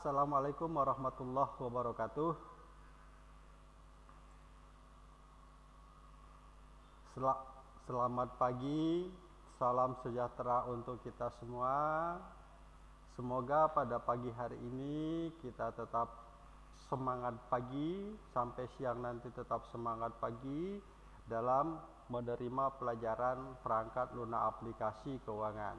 Assalamualaikum warahmatullahi wabarakatuh. Sel- Selamat pagi, salam sejahtera untuk kita semua. Semoga pada pagi hari ini kita tetap semangat pagi sampai siang nanti tetap semangat pagi dalam menerima pelajaran perangkat lunak aplikasi keuangan.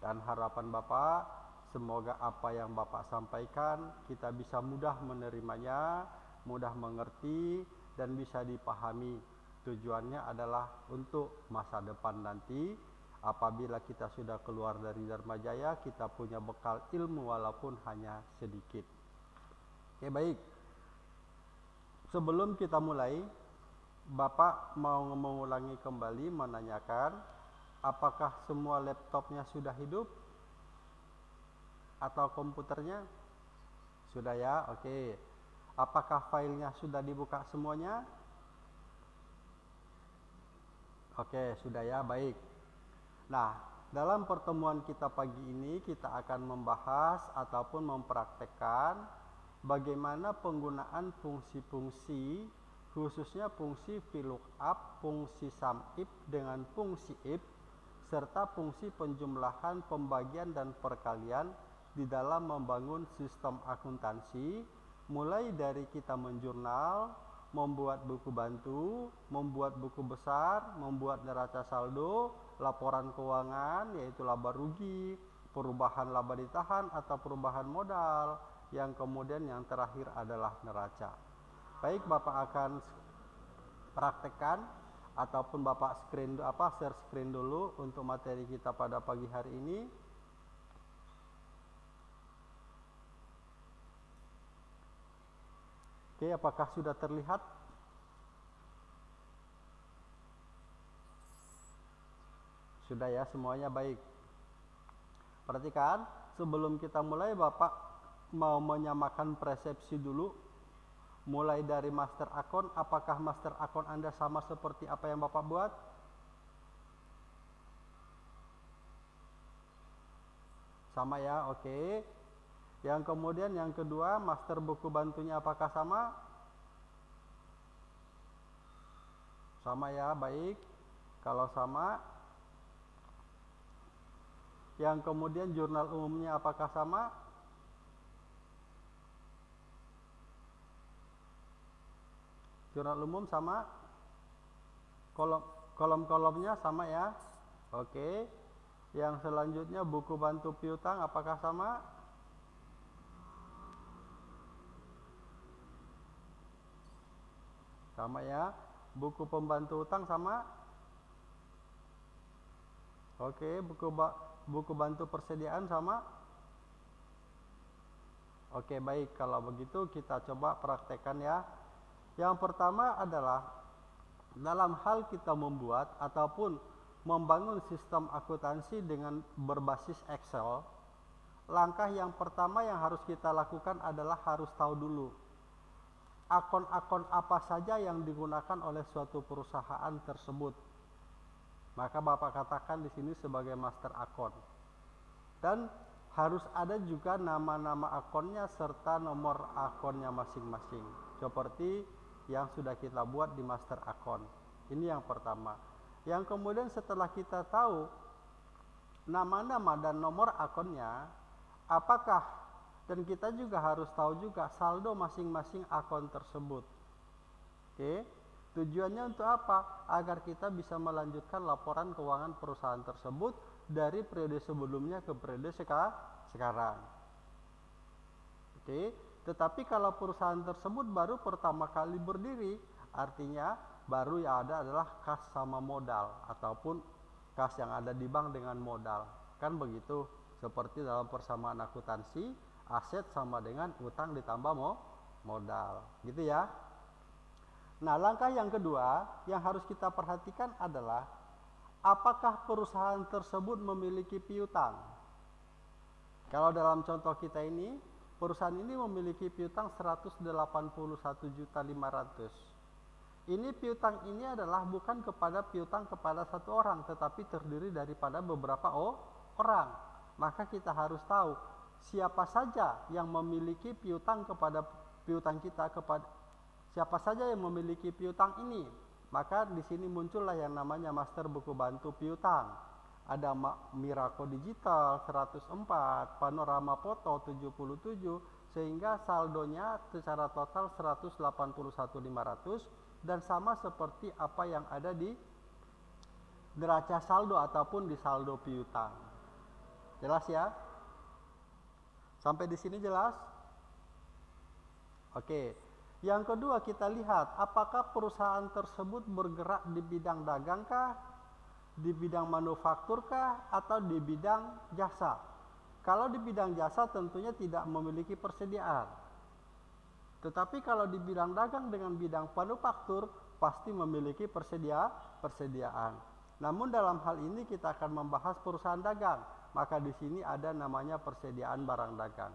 Dan harapan Bapak Semoga apa yang Bapak sampaikan kita bisa mudah menerimanya, mudah mengerti dan bisa dipahami. Tujuannya adalah untuk masa depan nanti apabila kita sudah keluar dari Dharma Jaya kita punya bekal ilmu walaupun hanya sedikit. Oke, baik. Sebelum kita mulai, Bapak mau mengulangi kembali menanyakan apakah semua laptopnya sudah hidup? Atau komputernya? Sudah ya, oke. Apakah filenya sudah dibuka semuanya? Oke, sudah ya, baik. Nah, dalam pertemuan kita pagi ini kita akan membahas ataupun mempraktekkan bagaimana penggunaan fungsi-fungsi khususnya fungsi VLOOKUP, fungsi SUMIF dengan fungsi IF serta fungsi penjumlahan, pembagian dan perkalian di dalam membangun sistem akuntansi mulai dari kita menjurnal, membuat buku bantu, membuat buku besar, membuat neraca saldo, laporan keuangan yaitu laba rugi, perubahan laba ditahan atau perubahan modal, yang kemudian yang terakhir adalah neraca. Baik, Bapak akan praktekkan ataupun Bapak screen apa share screen dulu untuk materi kita pada pagi hari ini. Oke, apakah sudah terlihat? Sudah ya, semuanya baik. Perhatikan, sebelum kita mulai Bapak mau menyamakan persepsi dulu mulai dari master akun apakah master akun Anda sama seperti apa yang Bapak buat sama ya oke okay. Yang kemudian yang kedua master buku bantunya apakah sama? Sama ya baik. Kalau sama yang kemudian jurnal umumnya apakah sama? Jurnal umum sama? Kolom kolom-kolomnya sama ya. Oke. Yang selanjutnya buku bantu piutang apakah sama sama ya buku pembantu utang sama? Oke buku ba buku bantu persediaan sama? Oke baik. Kalau begitu kita coba praktekkan ya. Yang pertama adalah dalam hal kita membuat ataupun membangun sistem akuntansi dengan berbasis Excel, langkah yang pertama yang harus kita lakukan adalah harus tahu dulu akun-akun apa saja yang digunakan oleh suatu perusahaan tersebut. Maka Bapak katakan di sini sebagai master akun. Dan harus ada juga nama-nama akunnya serta nomor akunnya masing-masing. Seperti yang sudah kita buat di master account. Ini yang pertama. Yang kemudian setelah kita tahu nama-nama dan nomor akunnya, apakah dan kita juga harus tahu juga saldo masing-masing akun tersebut. Oke. Tujuannya untuk apa? Agar kita bisa melanjutkan laporan keuangan perusahaan tersebut dari periode sebelumnya ke periode sekarang. Oke. Tetapi kalau perusahaan tersebut baru pertama kali berdiri, artinya baru yang ada adalah kas sama modal ataupun kas yang ada di bank dengan modal. Kan begitu. Seperti dalam persamaan akuntansi, aset sama dengan utang ditambah mo modal. Gitu ya. Nah, langkah yang kedua yang harus kita perhatikan adalah apakah perusahaan tersebut memiliki piutang. Kalau dalam contoh kita ini, perusahaan ini memiliki piutang 181.500. Ini piutang ini adalah bukan kepada piutang kepada satu orang, tetapi terdiri daripada beberapa orang. Maka kita harus tahu siapa saja yang memiliki piutang kepada piutang kita kepada siapa saja yang memiliki piutang ini maka di sini muncullah yang namanya master buku bantu piutang. Ada Miraco Digital 104 Panorama Foto 77 sehingga saldonya secara total 181.500 dan sama seperti apa yang ada di neraca saldo ataupun di saldo piutang. Jelas ya Sampai di sini jelas? Oke. Yang kedua kita lihat apakah perusahaan tersebut bergerak di bidang dagangkah, di bidang manufakturkah atau di bidang jasa. Kalau di bidang jasa tentunya tidak memiliki persediaan. Tetapi kalau di bidang dagang dengan bidang manufaktur pasti memiliki persedia persediaan. Namun dalam hal ini kita akan membahas perusahaan dagang maka di sini ada namanya persediaan barang dagang.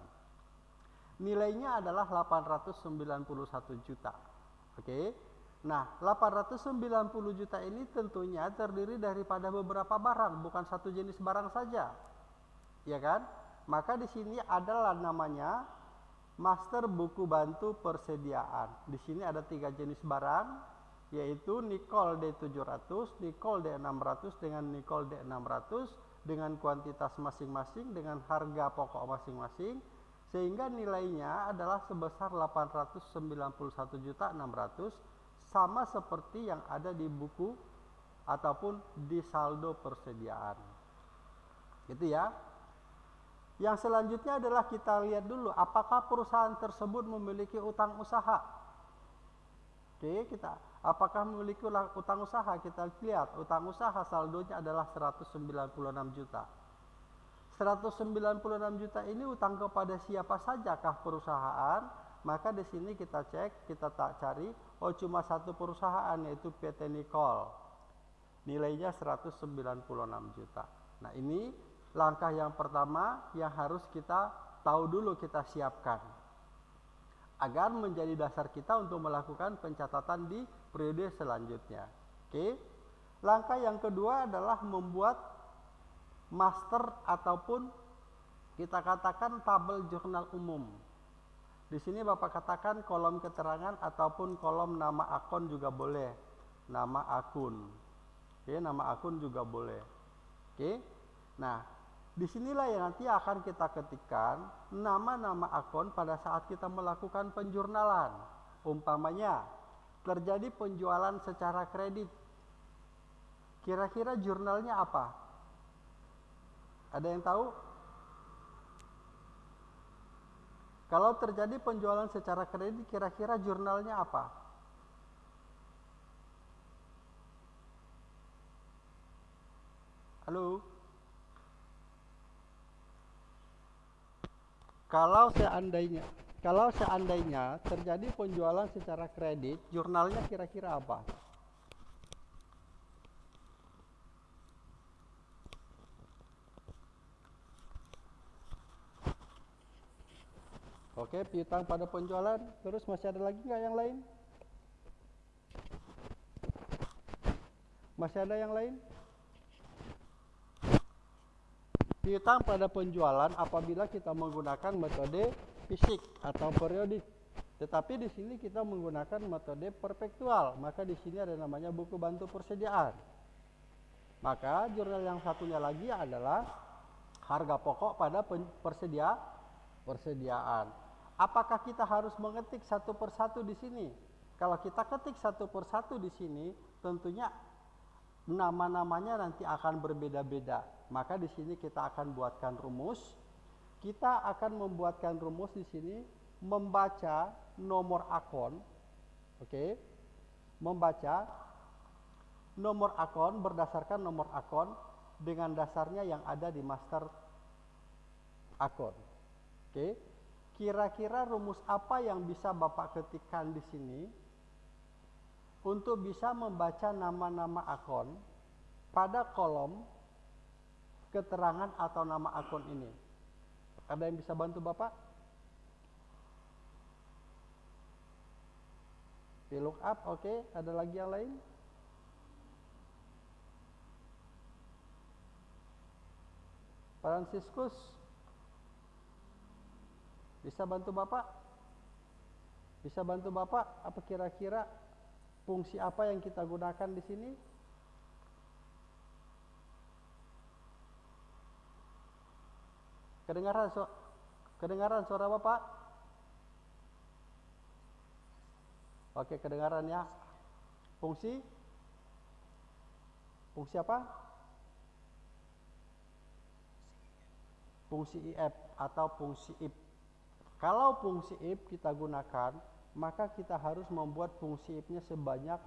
Nilainya adalah 891 juta. Oke. Nah, 890 juta ini tentunya terdiri daripada beberapa barang, bukan satu jenis barang saja. Ya kan? Maka di sini adalah namanya master buku bantu persediaan. Di sini ada tiga jenis barang, yaitu Nicol D700, Nicol D600 dengan Nicol D600 dengan kuantitas masing-masing dengan harga pokok masing-masing sehingga nilainya adalah sebesar 891.600 sama seperti yang ada di buku ataupun di saldo persediaan. Gitu ya. Yang selanjutnya adalah kita lihat dulu apakah perusahaan tersebut memiliki utang usaha. Oke, kita Apakah memiliki utang usaha? Kita lihat utang usaha saldonya adalah 196 juta. 196 juta ini utang kepada siapa saja kah perusahaan? Maka di sini kita cek, kita tak cari, oh cuma satu perusahaan yaitu PT Nicol. Nilainya 196 juta. Nah, ini langkah yang pertama yang harus kita tahu dulu kita siapkan agar menjadi dasar kita untuk melakukan pencatatan di periode selanjutnya. Oke. Langkah yang kedua adalah membuat master ataupun kita katakan tabel jurnal umum. Di sini Bapak katakan kolom keterangan ataupun kolom nama akun juga boleh. Nama akun. Oke, nama akun juga boleh. Oke. Nah, di sinilah yang nanti akan kita ketikkan nama-nama akun pada saat kita melakukan penjurnalan. Umpamanya terjadi penjualan secara kredit. Kira-kira jurnalnya apa? Ada yang tahu? Kalau terjadi penjualan secara kredit, kira-kira jurnalnya apa? Halo? Kalau seandainya kalau seandainya terjadi penjualan secara kredit, jurnalnya kira-kira apa? Oke, piutang pada penjualan. Terus masih ada lagi nggak yang lain? Masih ada yang lain? Piutang pada penjualan apabila kita menggunakan metode fisik atau periodik. Tetapi di sini kita menggunakan metode perpektual, maka di sini ada namanya buku bantu persediaan. Maka jurnal yang satunya lagi adalah harga pokok pada persedia persediaan. Apakah kita harus mengetik satu persatu di sini? Kalau kita ketik satu persatu di sini, tentunya nama-namanya nanti akan berbeda-beda. Maka di sini kita akan buatkan rumus kita akan membuatkan rumus di sini membaca nomor akun oke okay? membaca nomor akun berdasarkan nomor akun dengan dasarnya yang ada di master akun oke okay? kira-kira rumus apa yang bisa Bapak ketikkan di sini untuk bisa membaca nama-nama akun pada kolom keterangan atau nama akun ini ada yang bisa bantu Bapak? look up, oke. Okay. Ada lagi yang lain? Franciscus. Bisa bantu Bapak? Bisa bantu Bapak apa kira-kira fungsi apa yang kita gunakan di sini? Kedengaran so kedengaran suara Bapak? Oke, kedengaran ya. Fungsi Fungsi apa? Fungsi if atau fungsi if. Kalau fungsi if kita gunakan, maka kita harus membuat fungsi if-nya sebanyak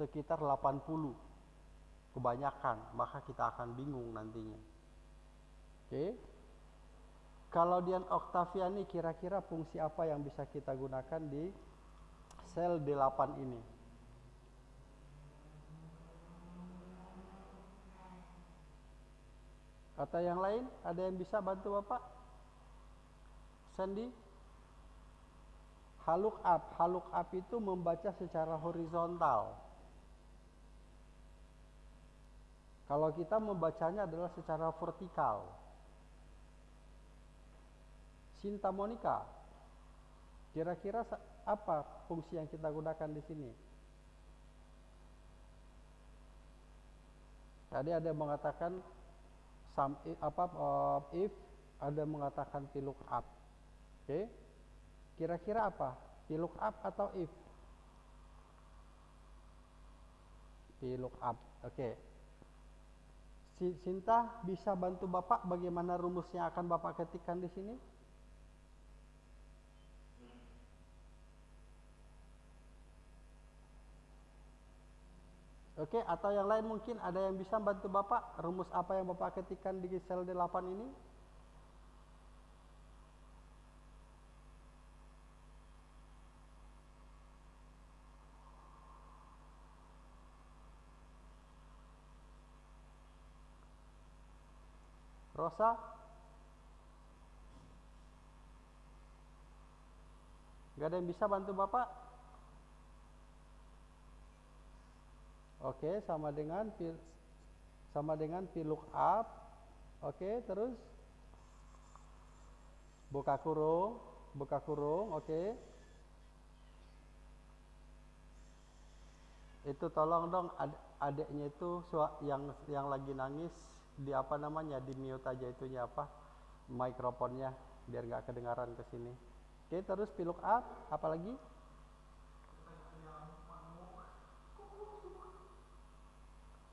sekitar 80. Kebanyakan, maka kita akan bingung nantinya. Oke. Kalau Dian Octaviani kira-kira fungsi apa yang bisa kita gunakan di sel D8 ini? Atau yang lain? Ada yang bisa bantu Bapak? Sandy? Haluk up. Haluk up itu membaca secara horizontal. Kalau kita membacanya adalah secara vertikal. Sinta Monica, kira-kira apa fungsi yang kita gunakan di sini? Tadi ada yang mengatakan sum apa uh, if ada mengatakan up, Oke. Okay. Kira-kira apa? up atau if? up. Oke. Okay. Sinta bisa bantu Bapak bagaimana rumusnya akan Bapak ketikkan di sini? Oke, atau yang lain mungkin ada yang bisa bantu Bapak rumus apa yang Bapak ketikkan di sel D8 ini? Rosa? Gak ada yang bisa bantu Bapak? Oke, sama dengan sama dengan piluk up. Oke, terus buka kurung, buka kurung, oke. Itu tolong dong ad adiknya itu yang yang lagi nangis di apa namanya di mute aja itunya apa mikrofonnya biar nggak kedengaran ke sini. Oke, terus piluk up, apalagi?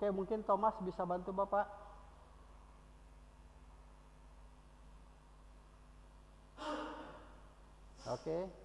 Oke, mungkin Thomas bisa bantu Bapak. Oke.